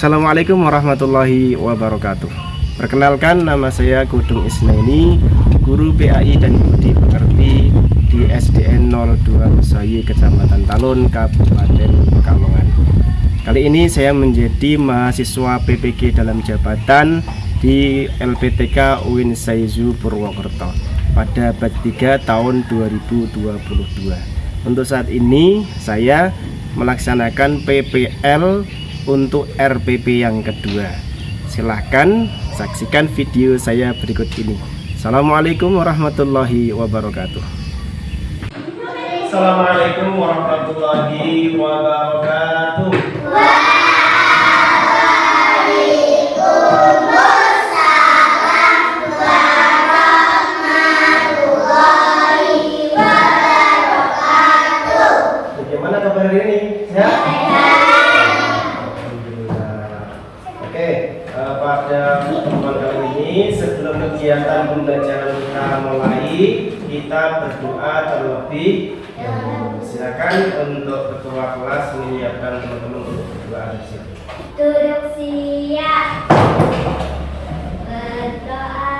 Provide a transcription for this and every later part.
Assalamualaikum warahmatullahi wabarakatuh. Perkenalkan nama saya Gudung Isnaini Guru PAI dan Budi Pekerti di SDN 02 Besayi Kecamatan Talun Kabupaten Pekalongan. Kali ini saya menjadi mahasiswa PPG dalam jabatan di LPTK UIN Saizu Purwokerto pada batch 3 tahun 2022 Untuk saat ini saya melaksanakan PPL untuk RPP yang kedua. Silahkan saksikan video saya berikut ini. Assalamualaikum warahmatullahi wabarakatuh. Assalamualaikum warahmatullahi wabarakatuh kegiatan pembelajaran kita mulai kita berdoa terlebih silakan untuk ketua kelas menyiapkan teman-teman untuk berdoa di sini. Duduk siap. Berdoa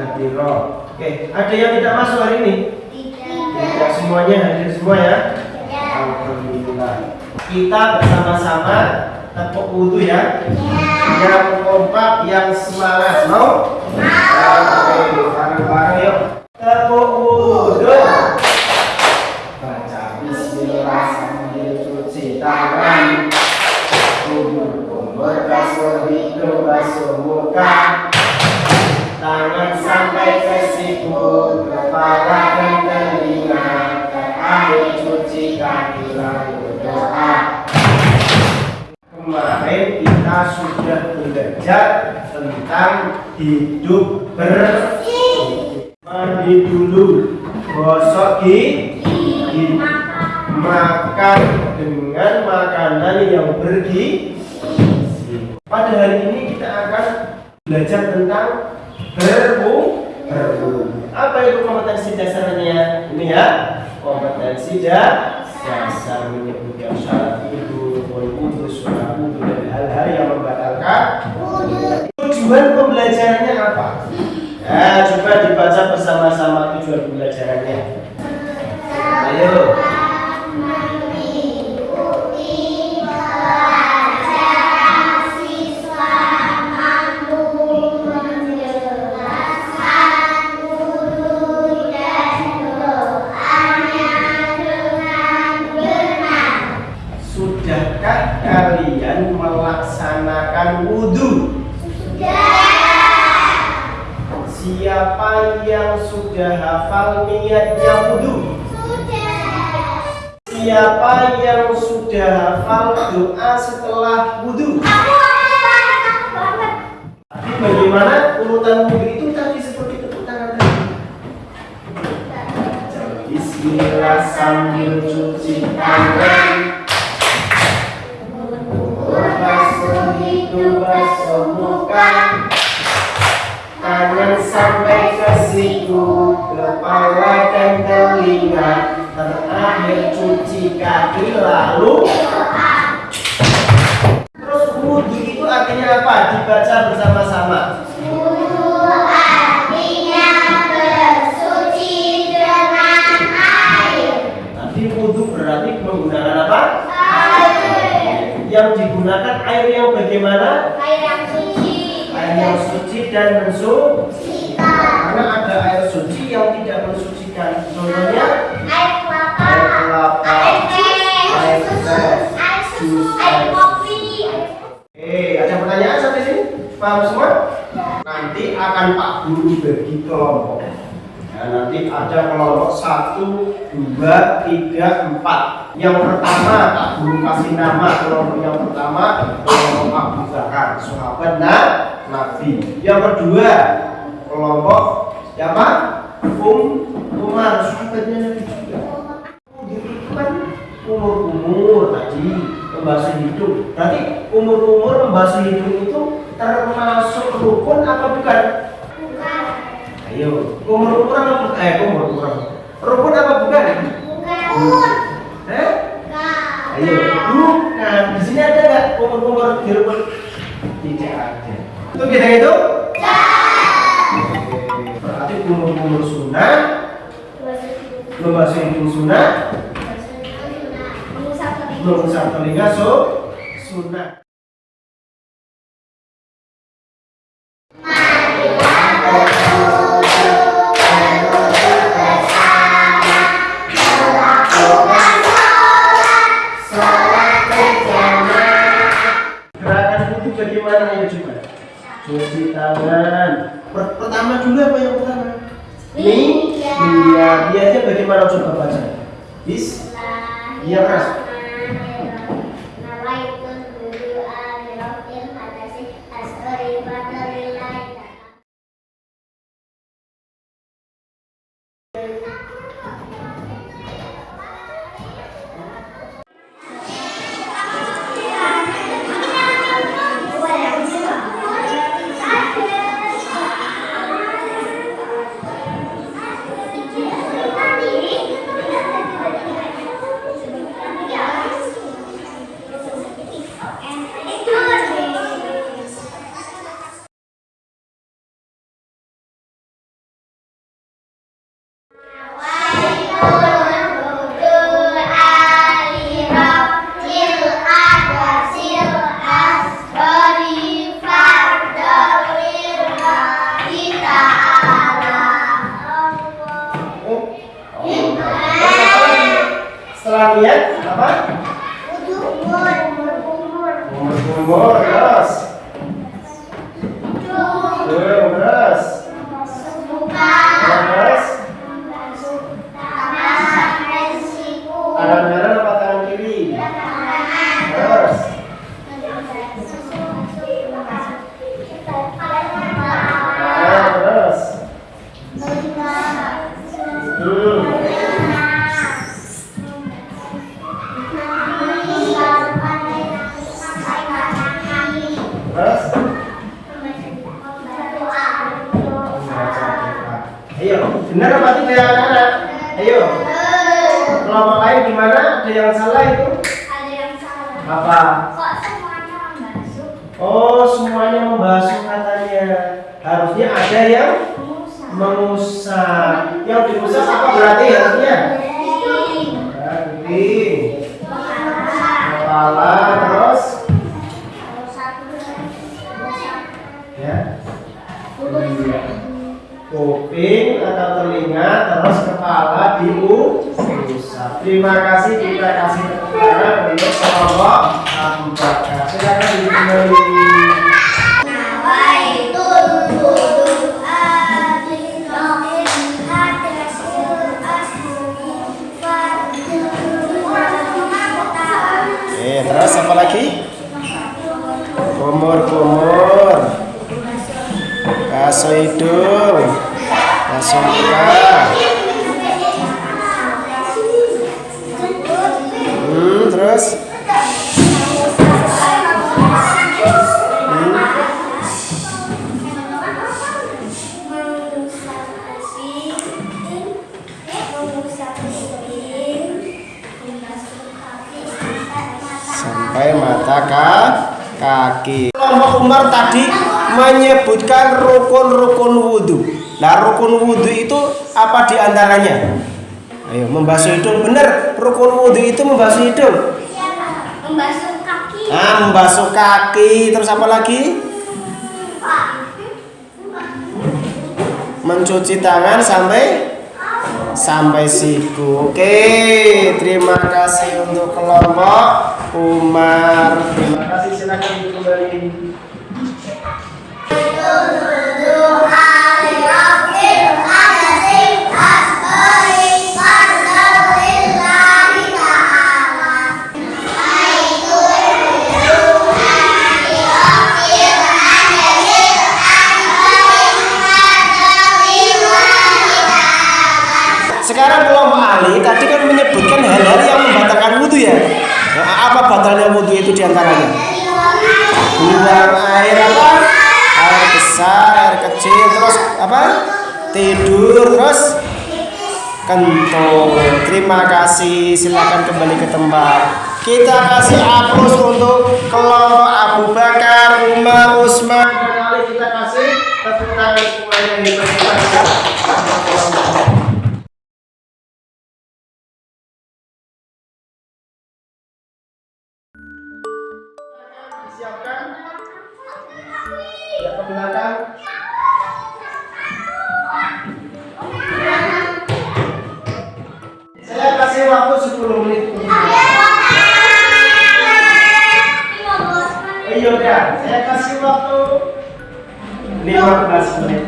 Hadiro Oke ada yang tidak masuk hari ini? Tidak. Semuanya hadir semua ya, ya. Alhamdulillah. Kita bersama-sama tepuk wudhu ya, ya. yang kompak yang semangat mau? Oke bareng-bareng yuk. Tepuk wudhu baca Bismillah sambil cuci tangan. Basuh hidung, basuh muka Tangan sampai ke siku Kepala dan telinga Terakhir cuci kaki lalu doa. Kemarin kita sudah belajar tentang hidup bersih. Mandi dulu Gosok gigi Makan dengan makanan yang bergizi. Pada hari ini kita akan belajar tentang berbu. Apa itu kompetensi dasarnya? Ini ya, kompetensi dasar menyebutkan syarat itu, wudhu, sunnah wudhu dan hal-hal yang membatalkan. Tujuan pembelajarannya apa? Ya, coba dibaca bersama-sama tujuan pembelajarannya. Ayo. Siapa yang sudah hafal doa setelah wudhu? Tapi bagaimana urutan wudhu itu tadi seperti tepuk tangan tadi? Bismillah sambil cuci tangan. Basuh hidung, basuh muka tangan sampai ke siku kepala dan telinga terakhir cuci kaki lalu terus wudhu itu artinya apa? Dibaca bersama-sama. Artinya bersuci dengan air tadi wudhu berarti menggunakan apa? Air yang digunakan air yang bagaimana? Air yang suci air yang suci dan bersuci. karena ada air suci yang tidak mensucikan. Contohnya akan Pak Guru bagi kelompok. Ya, nanti ada kelompok satu, dua, tiga, empat. Yang pertama Pak Guru kasih nama kelompok yang pertama kelompok Abu Bakar, sahabat nah, Nabi. Yang kedua kelompok siapa? Um Umar, sahabatnya Nabi juga. Umur-umur tadi membasuh hidung. Berarti umur-umur membasuh hidung itu termasuk rukun apa? Bukan. Membasuh hidung sunnah, mengusap telinga so, sunnah. Itu? Cuci tangan. Per- pertama dulu apa yang pertama? Nih, iya, biasanya bagaimana coba baca? Bis, Iya, keras. Tangan kelompok lain gimana? Ada yang salah itu? Apa? Oh, semuanya membasuh katanya. Harusnya ada yang mengusap. Yang diusap apa berarti harusnya? Berarti kepala terus ya. Kuping atau telinga terus kepala Terima kasih kita kasih tepuk tangan untuk kelompok Abu Bakar. Silakan dimulai. Eh, terus apa lagi? Kumur-kumur. Hidung. Muka. Sampai mata ka kaki. Kelompok Umar tadi menyebutkan rukun-rukun wudhu. Nah, rukun wudhu itu apa di antaranya? Ayo, membasuh hidung. Benar, rukun wudhu itu membasuh hidung. Membasuh kaki. Nah, membasuh kaki, terus apa lagi? Mencuci tangan sampai sampai siku. Oke, terima kasih untuk kelompok Umar. Terima kasih silakan kembali. Buang air apa? Air besar, air kecil, terus apa? Tidur, terus kentut. Terima kasih. Silakan kembali ke tempat. Kita kasih aplaus untuk kelompok Abu Bakar, Umar, Usman, dan. Kita kasih tepuk tangan semuanya yang Disiapkan. Ya ke belakang. Saya kasih waktu 10 menit. Iya saya kasih waktu 15 menit.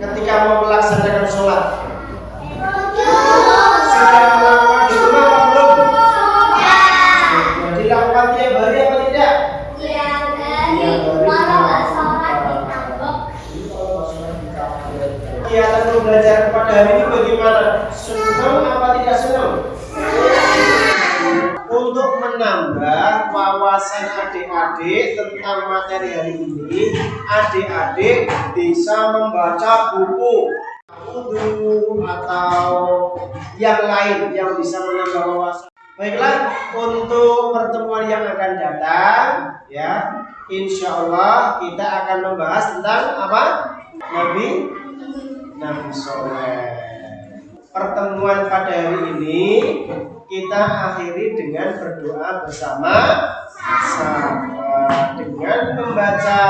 Ketika mau melaksanakan sholat sudah melakukan rumah apa belum dilakukan tiap hari apa tidak kegiatan pembelajaran pada hari ini bagaimana? Senang apa tidak senang? Untuk menambah wawasan adik-adik tentang materi hari ini, adik-adik bisa membaca buku wudhu atau yang lain yang bisa menambah wawasan. Baiklah, untuk pertemuan yang akan datang, ya, insya Allah kita akan membahas tentang apa? Nabi Nabi Soleh. Pertemuan pada hari ini kita akhiri dengan berdoa bersama sama dengan membaca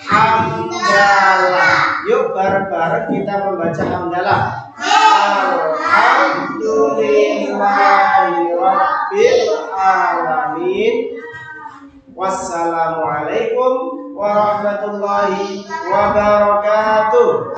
hamdalah. Yuk bareng-bareng kita membaca hamdalah. Alhamdulillahirabbil alamin. Wassalamualaikum warahmatullahi wabarakatuh.